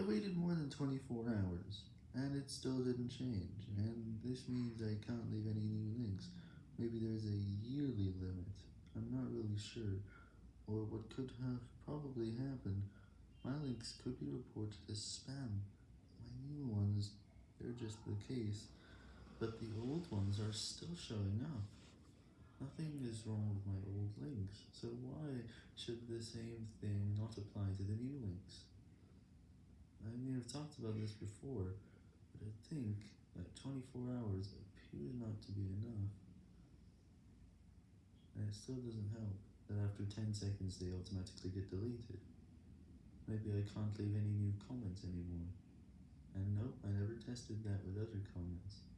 I waited more than 24 hours, and it still didn't change, and this means I can't leave any new links. Maybe there's a yearly limit, I'm not really sure, or what could have probably happened, my links could be reported as spam, my new ones, they're just the case, but the old ones are still showing up. Nothing is wrong with my old links, so why should the same thing not apply to the new have talked about this before, but I think that 24 hours appears not to be enough, and it still doesn't help that after 10 seconds they automatically get deleted. Maybe I can't leave any new comments anymore, and nope, I never tested that with other comments.